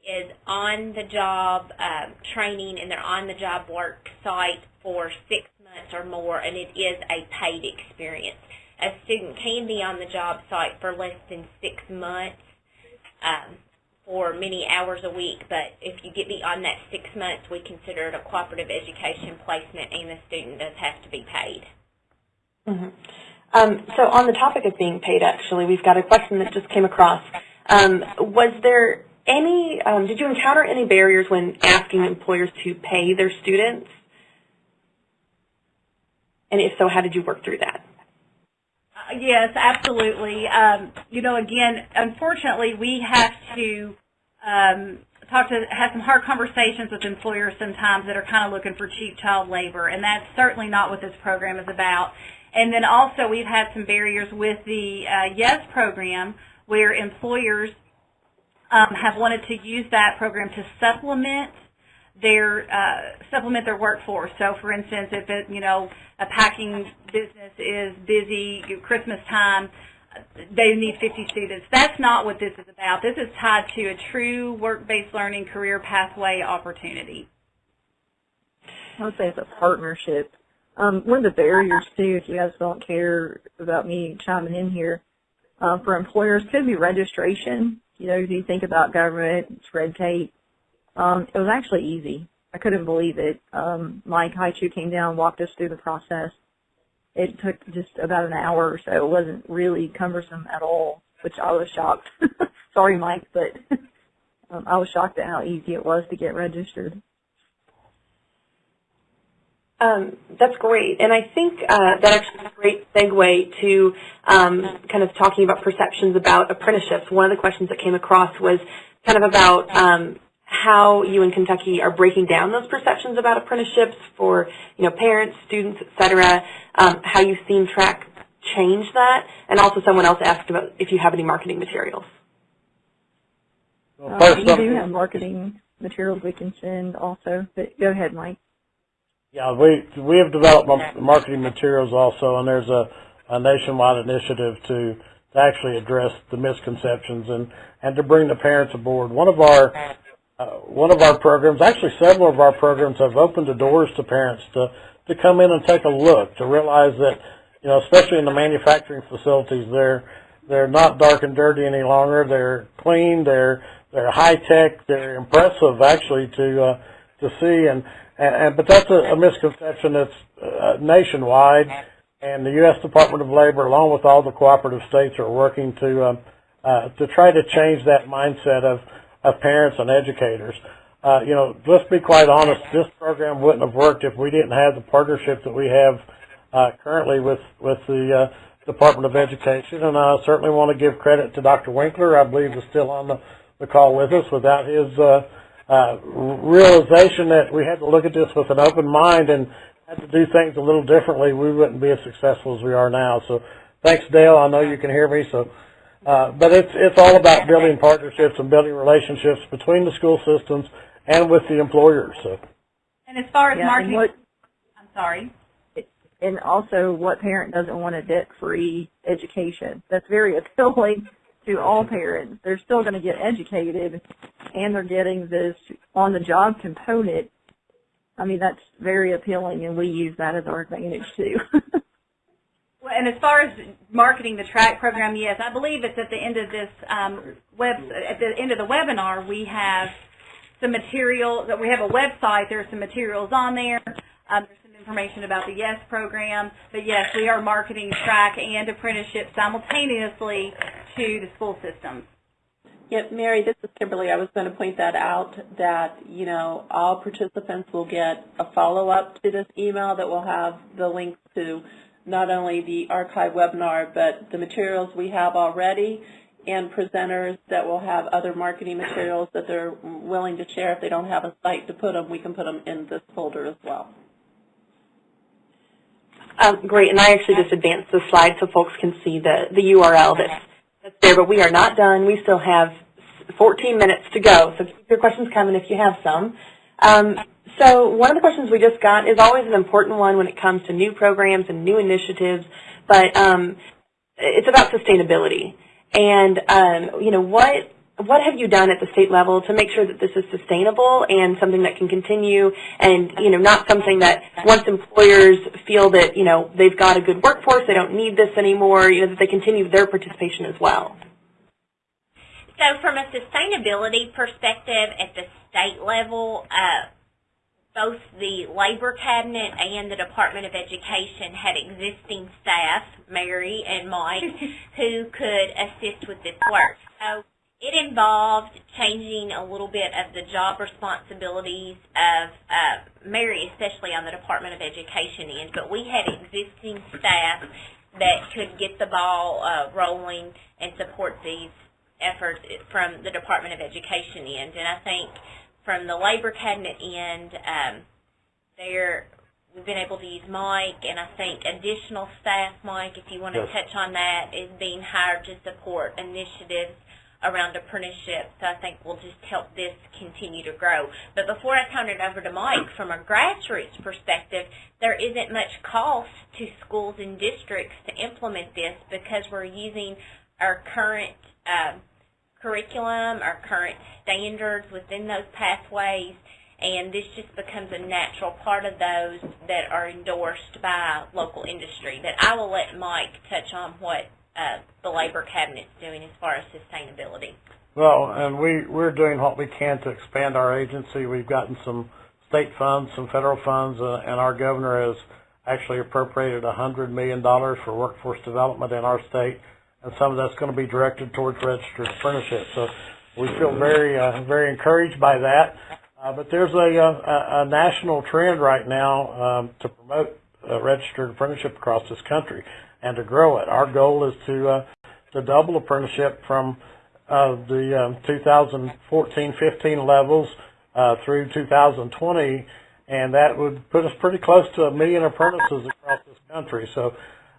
[SPEAKER 5] is on-the-job uh, training and they're on-the-job work site for six months or more, and it is a paid experience. A student can be on the job site for less than six months. Um, for many hours a week, but if you get beyond that six months, we consider it a cooperative education placement and the student does have to be paid.
[SPEAKER 3] Mm -hmm. um, so on the topic of being paid, actually, we've got a question that just came across. Um, was there any, um, did you encounter any barriers when asking employers to pay their students? And if so, how did you work through that?
[SPEAKER 6] Yes, absolutely. Um, you know, again, unfortunately, we have to um, talk to have some hard conversations with employers sometimes that are kind of looking for cheap child labor, and that's certainly not what this program is about. And then also, we've had some barriers with the uh, YES program where employers um, have wanted to use that program to supplement their uh, supplement their workforce. So, for instance, if it, you know a packing business is busy, Christmas time, they need 50 students. That's not what this is about. This is tied to a true work-based learning career pathway opportunity.
[SPEAKER 7] I would say it's a partnership. Um, one of the barriers too, if you guys don't care about me chiming in here, uh, for employers could be registration. You know, if you think about government, it's red tape. Um, it was actually easy. I couldn't believe it. Um, Mike Haichu came down, and walked us through the process. It took just about an hour or so. It wasn't really cumbersome at all, which I was shocked. Sorry, Mike, but um, I was shocked at how easy it was to get registered.
[SPEAKER 3] Um, that's great, and I think uh, that actually is a great segue to um, kind of talking about perceptions about apprenticeships. One of the questions that came across was kind of about um, how you in Kentucky are breaking down those perceptions about apprenticeships for you know parents, students, et cetera. Um, how you've seen track change that, and also someone else asked about if you have any marketing materials.
[SPEAKER 4] Well,
[SPEAKER 7] Uh, we do have marketing materials we can send also, but go ahead, Mike.
[SPEAKER 4] Yeah, we we have developed marketing materials also, and there's a, a nationwide initiative to, to actually address the misconceptions and, and to bring the parents aboard. One of our uh, one of our programs, actually several of our programs, have opened the doors to parents to to come in and take a look to realize that you know, especially in the manufacturing facilities, they're they're not dark and dirty any longer. They're clean. They're they're high tech. They're impressive actually to uh, to see and and, and but that's a, a misconception that's uh, nationwide, and the U.S. Department of Labor, along with all the cooperative states, are working to um, uh, to try to change that mindset of of parents and educators. Uh, you know, let's be quite honest. This program wouldn't have worked if we didn't have the partnership that we have uh, currently with with the uh, Department of Education, and I certainly want to give credit to Dr. Winkler. I believe is still on the, the call with us. Without his uh, uh, realization that we had to look at this with an open mind and had to do things a little differently, we wouldn't be as successful as we are now. So, thanks, Dale. I know you can hear me. So, uh, but it's it's all about building partnerships and building relationships between the school systems and with the employers. So.
[SPEAKER 6] And as far as
[SPEAKER 7] Yeah,
[SPEAKER 6] marketing,
[SPEAKER 7] what
[SPEAKER 6] I'm sorry.
[SPEAKER 7] and also what parent doesn't want a debt-free education? That's very appealing to all parents. They're still going to get educated, and they're getting this on-the-job component. I mean, that's very appealing, and we use that as our advantage too.
[SPEAKER 6] And as far as marketing the track program, yes, I believe it's at the end of this um, web, at the end of the webinar, we have some material, that we have a website, there are some materials on there. Um, there's some information about the YES program. But yes, we are marketing track and apprenticeship simultaneously to the school systems.
[SPEAKER 2] Yeah, Mary, this is Kimberly. I was going to point that out that, you know, all participants will get a follow-up to this email that will have the links to not only the archive webinar, but the materials we have already and presenters that will have other marketing materials that they're willing to share. If they don't have a site to put them, we can put them in this folder as well.
[SPEAKER 3] Um, great, and I actually just advanced the slide so folks can see the, the URL that's, that's there, but we are not done. We still have 14 minutes to go, so keep your questions coming if you have some. Um, so one of the questions we just got is always an important one when it comes to new programs and new initiatives, but um, it's about sustainability. And, um, you know, what what have you done at the state level to make sure that this is sustainable and something that can continue and, you know, not something that once employers feel that, you know, they've got a good workforce, they don't need this anymore, you know, that they continue their participation as well?
[SPEAKER 5] So from a sustainability perspective at the state level, uh, both the Labor Cabinet and the Department of Education had existing staff, Mary and Mike, who could assist with this work. So it involved changing a little bit of the job responsibilities of uh, Mary, especially on the Department of Education end, but we had existing staff that could get the ball uh, rolling and support these efforts from the Department of Education end. And I think from the Labor Cabinet end, um, there we've been able to use Mike, and I think additional staff, Mike, if you want to
[SPEAKER 4] Yes.
[SPEAKER 5] touch on that, is being hired to support initiatives around apprenticeship. So I think we'll just help this continue to grow. But before I turn it over to Mike, from a grassroots perspective, there isn't much cost to schools and districts to implement this because we're using our current um, curriculum, our current standards within those pathways, and this just becomes a natural part of those that are endorsed by local industry. But I will let Mike touch on what uh, the Labor Cabinet's doing as far as sustainability.
[SPEAKER 4] Well, and we, we're doing what we can to expand our agency. We've gotten some state funds, some federal funds, uh, and our governor has actually appropriated $100 million for workforce development in our state, and some of that's going to be directed towards registered apprenticeships. So we feel very, uh, very encouraged by that. Uh, but there's a, a, a national trend right now um, to promote uh, registered apprenticeship across this country and to grow it. Our goal is to uh, to double apprenticeship from uh, the um, 2014-15 levels uh, through 2020, and that would put us pretty close to a million apprentices across this country. So,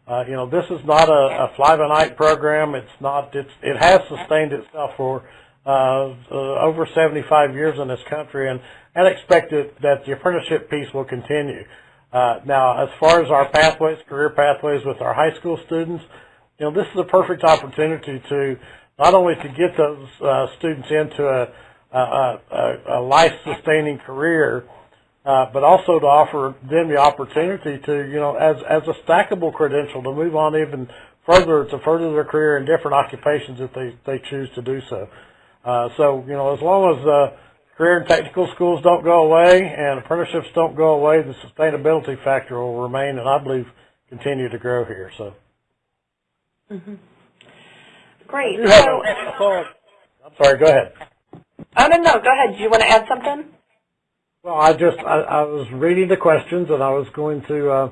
[SPEAKER 4] uh, you know, this is not a, a fly-by-night program. It's not. It's it has sustained itself for uh, uh, over 75 years in this country, and and expect that the apprenticeship piece will continue. Uh, now, as far as our pathways, career pathways with our high school students, you know, this is a perfect opportunity to not only to get those uh, students into a, a, a, a life-sustaining career, uh, but also to offer them the opportunity to, you know, as, as a stackable credential to move on even further, to further their career in different occupations if they, they choose to do so. Uh, so, you know, as long as uh, career and technical schools don't go away and apprenticeships don't go away, the sustainability factor will remain and I believe continue to grow here. So.
[SPEAKER 3] Mm-hmm. Great. So,
[SPEAKER 4] a. I'm sorry, go ahead.
[SPEAKER 3] oh, no, no, go ahead. Do you want to add something?
[SPEAKER 4] I just, I, I was reading the questions and I was going to, uh,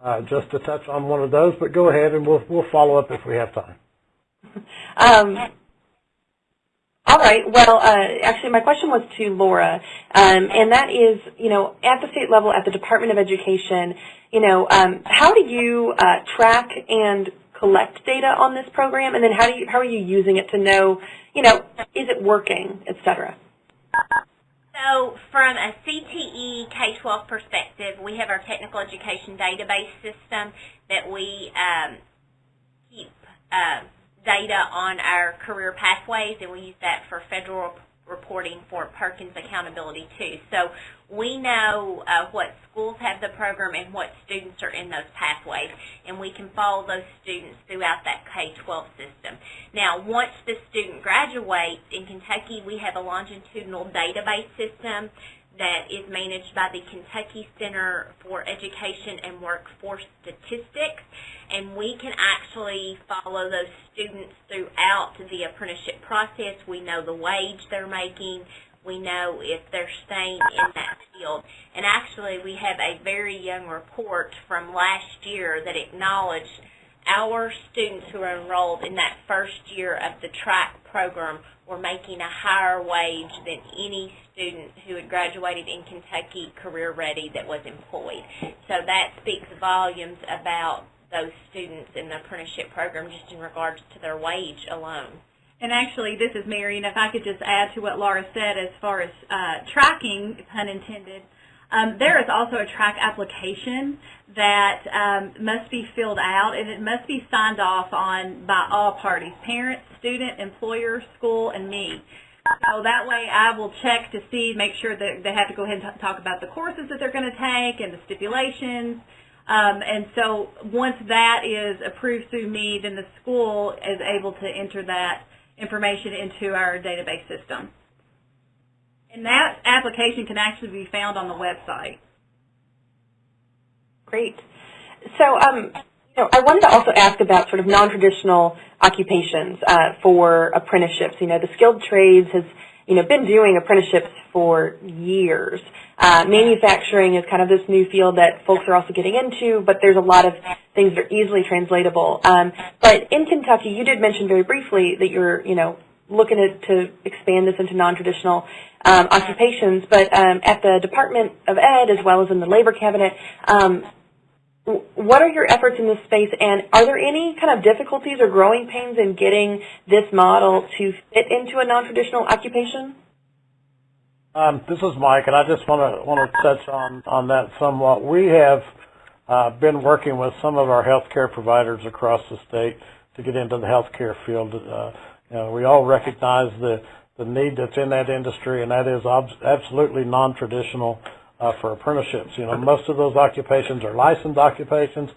[SPEAKER 4] uh, just to touch on one of those, but go ahead and we'll, we'll follow up if we have time.
[SPEAKER 3] Um, all right. Well, uh, actually, my question was to Laura, um, and that is, you know, at the state level, at the Department of Education, you know, um, how do you uh, track and collect data on this program, and then how do you how are you using it to know, you know, is it working, et cetera?
[SPEAKER 5] So from a CTE K-12 perspective, we have our technical education database system that we um, keep uh, data on our career pathways, and we use that for federal reporting for Perkins accountability too. So we know uh, what schools have the program and what students are in those pathways, and we can follow those students throughout that K-12 system. Now, once the student graduates, in Kentucky we have a longitudinal database system that is managed by the Kentucky Center for Education and Workforce Statistics, and we can actually follow those students throughout the apprenticeship process. We know the wage they're making. We know if they're staying in that field. And actually, we have a very young report from last year that acknowledged our students who are enrolled in that first year of the track program were making a higher wage than any student who had graduated in Kentucky career ready that was employed. So that speaks volumes about those students in the apprenticeship program just in regards to their wage alone.
[SPEAKER 6] And actually, this is Mary, and if I could just add to what Laura said as far as uh, tracking, pun intended, um, there is also a track application that um, must be filled out, and it must be signed off on by all parties, parents, student, employer, school, and me. So that way I will check to see, make sure that they have to go ahead and talk about the courses that they're going to take and the stipulations. Um, and so once that is approved through me, then the school is able to enter that information into our database system. And that application can actually be found on the website.
[SPEAKER 3] Great. So, um, you know, I wanted to also ask about sort of non-traditional occupations uh, for apprenticeships. You know, the skilled trades has, you know, been doing apprenticeships for years. Uh, manufacturing is kind of this new field that folks are also getting into, but there's a lot of things that are easily translatable. Um, but in Kentucky, you did mention very briefly that you're, you know, looking to, to expand this into non-traditional um, occupations. But um, at the Department of Ed, as well as in the Labor Cabinet, um, what are your efforts in this space, and are there any kind of difficulties or growing pains in getting this model to fit into a non-traditional occupation?
[SPEAKER 4] Um, this is Mike, and I just want to want to touch on on that somewhat. We have uh, been working with some of our healthcare providers across the state to get into the healthcare field. Uh, we all recognize the the need that's in that industry, and that is absolutely non-traditional uh, for apprenticeships. You know, most of those occupations are licensed occupations,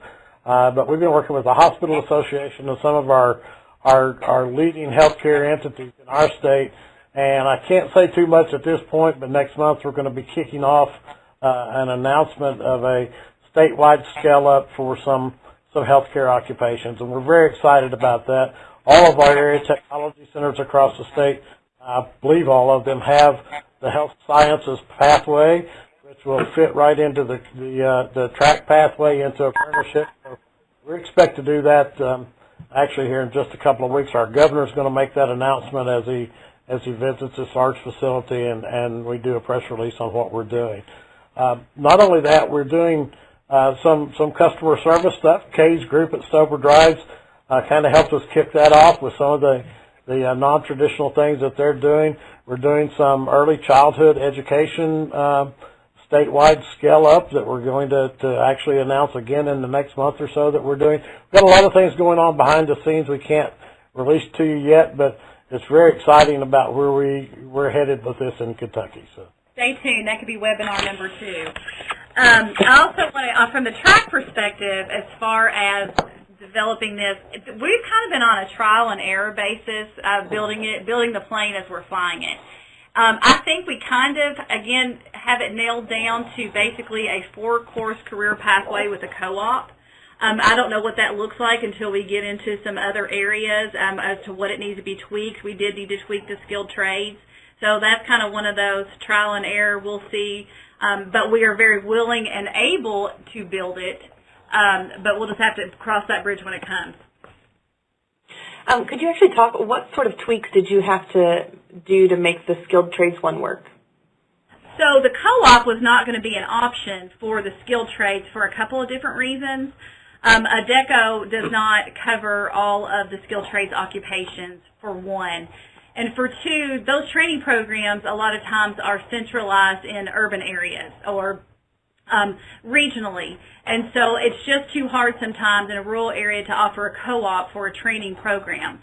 [SPEAKER 4] uh, but we've been working with the Hospital Association and some of our our, our leading healthcare entities in our state. And I can't say too much at this point, but next month we're going to be kicking off uh, an announcement of a statewide scale up for some some healthcare occupations, and we're very excited about that. All of our area technology centers across the state, I believe all of them have the health sciences pathway, which will fit right into the the, uh, the track pathway into apprenticeship. So we expect to do that um, actually here in just a couple of weeks. Our governor is going to make that announcement as he as he visits this large facility, and and we do a press release on what we're doing. Uh, not only that, we're doing uh, some some customer service stuff. Kay's group at Stober Drives uh, kind of helped us kick that off with some of the the uh, non-traditional things that they're doing. We're doing some early childhood education uh, statewide scale up that we're going to, to actually announce again in the next month or so that we're doing. We've got a lot of things going on behind the scenes we can't release to you yet, but it's very exciting about where we, we're headed with this in Kentucky. So.
[SPEAKER 6] Stay tuned. That could be webinar number two. Um, I also want to, uh, from the track perspective, as far as developing this, we've kind of been on a trial and error basis of building it, building the plane as we're flying it. Um, I think we kind of, again, have it nailed down to basically a four-course career pathway with a co-op. Um, I don't know what that looks like until we get into some other areas um, as to what it needs to be tweaked. We did need to tweak the skilled trades. So that's kind of one of those trial and error we'll see. Um, but we are very willing and able to build it. Um, but we'll just have to cross that bridge when it comes.
[SPEAKER 3] Um, could you actually talk, what sort of tweaks did you have to do to make the skilled trades one work?
[SPEAKER 6] So the co-op was not going to be an option for the skilled trades for a couple of different reasons. Um, Adecco does not cover all of the skilled trades occupations, for one. And for two, those training programs a lot of times are centralized in urban areas or um, regionally. And so it's just too hard sometimes in a rural area to offer a co-op for a training program.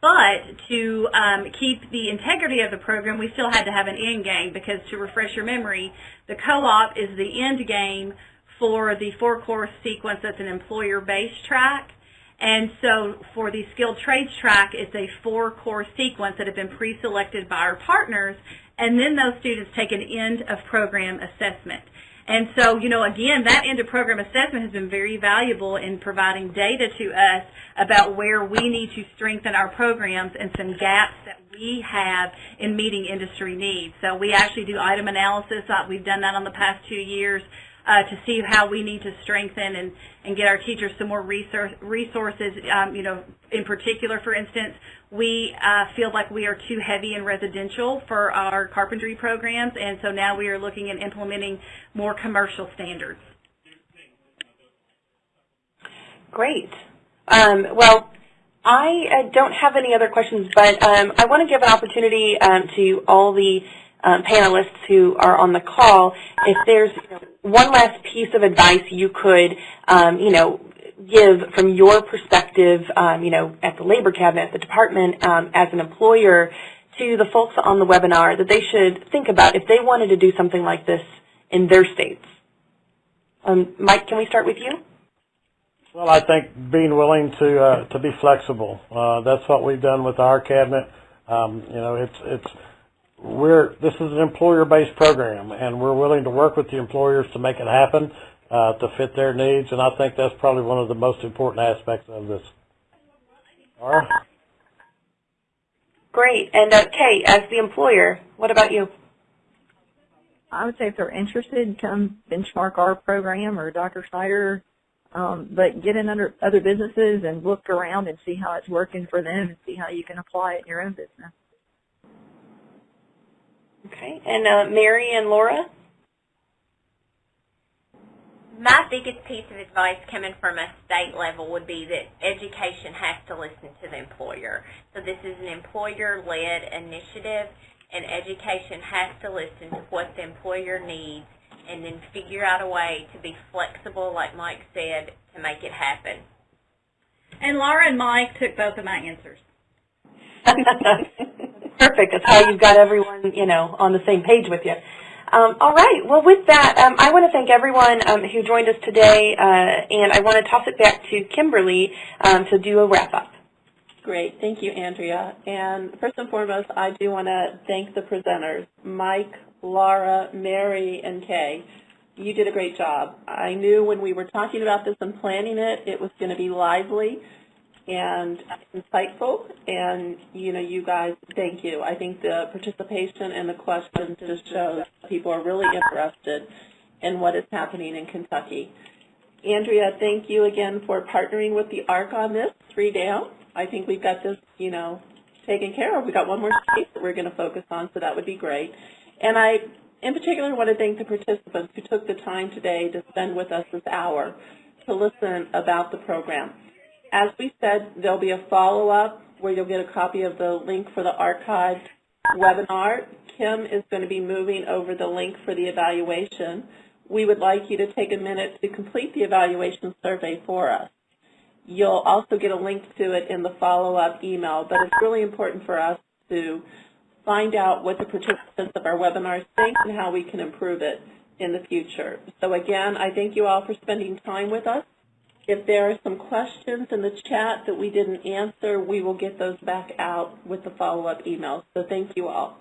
[SPEAKER 6] But to um, keep the integrity of the program, we still had to have an end game because to refresh your memory, the co-op is the end game for the four-course sequence that's an employer-based track. And so for the skilled trades track, it's a four-course sequence that have been pre-selected by our partners, and then those students take an end-of-program assessment. And so, you know, again, that end-of-program assessment has been very valuable in providing data to us about where we need to strengthen our programs and some gaps that we have in meeting industry needs. So we actually do item analysis. We've done that on the past two years uh, to see how we need to strengthen and, and get our teachers some more resource, resources. Um, you know, in particular, for instance, we uh, feel like we are too heavy in residential for our carpentry programs, and so now we are looking at implementing more commercial standards.
[SPEAKER 3] Great. Um, well, I uh, don't have any other questions, but um, I want to give an opportunity um, to all the um, panelists who are on the call, if there's you know, one last piece of advice you could, um, you know, give from your perspective, um, you know, at the labor cabinet, at the department, um, as an employer, to the folks on the webinar that they should think about if they wanted to do something like this in their states. Um, Mike, can we start with you?
[SPEAKER 4] Well, I think being willing to uh, to be flexible. Uh, that's what we've done with our cabinet. Um, you know, it's it's we're this is an employer-based program, and we're willing to work with the employers to make it happen uh, to fit their needs. And I think that's probably one of the most important aspects of this. All right.
[SPEAKER 3] Great. And uh, Kay, as the employer, what about you?
[SPEAKER 7] I would say if they're interested, come benchmark our program or Dr. Schneider, um, but get in under other businesses and look around and see how it's working for them and see how you can apply it in your own business.
[SPEAKER 3] Okay. And uh, Mary and Laura?
[SPEAKER 5] My biggest piece of advice coming from a state level would be that education has to listen to the employer. So this is an employer-led initiative, and education has to listen to what the employer needs and then figure out a way to be flexible, like Mike said, to make it happen.
[SPEAKER 6] And Laura and Mike took both of my answers.
[SPEAKER 3] Perfect. That's how you've got everyone, you know, on the same page with you. Um, all right. Well, with that, um, I want to thank everyone um, who joined us today, uh, and I want to toss it back to Kimberly um, to do a wrap-up.
[SPEAKER 2] Great. Thank you, Andrea. And first and foremost, I do want to thank the presenters, Mike, Laura, Mary, and Kay. You did a great job. I knew when we were talking about this and planning it, it was going to be lively. And insightful. And, you know, you guys, thank you. I think the participation and the questions just shows people are really interested in what is happening in Kentucky. Andrea, thank you again for partnering with the ARC on this, three down. I think we've got this, you know, taken care of. We've got one more case that we're going to focus on, so that would be great. And I, in particular, want to thank the participants who took the time today to spend with us this hour to listen about the program. As we said, there'll be a follow-up where you'll get a copy of the link for the archived webinar. Kim is going to be moving over the link for the evaluation. We would like you to take a minute to complete the evaluation survey for us. You'll also get a link to it in the follow-up email, but it's really important for us to find out what the participants of our webinars think and how we can improve it in the future. So again, I thank you all for spending time with us. If there are some questions in the chat that we didn't answer, we will get those back out with the follow-up email. So thank you all.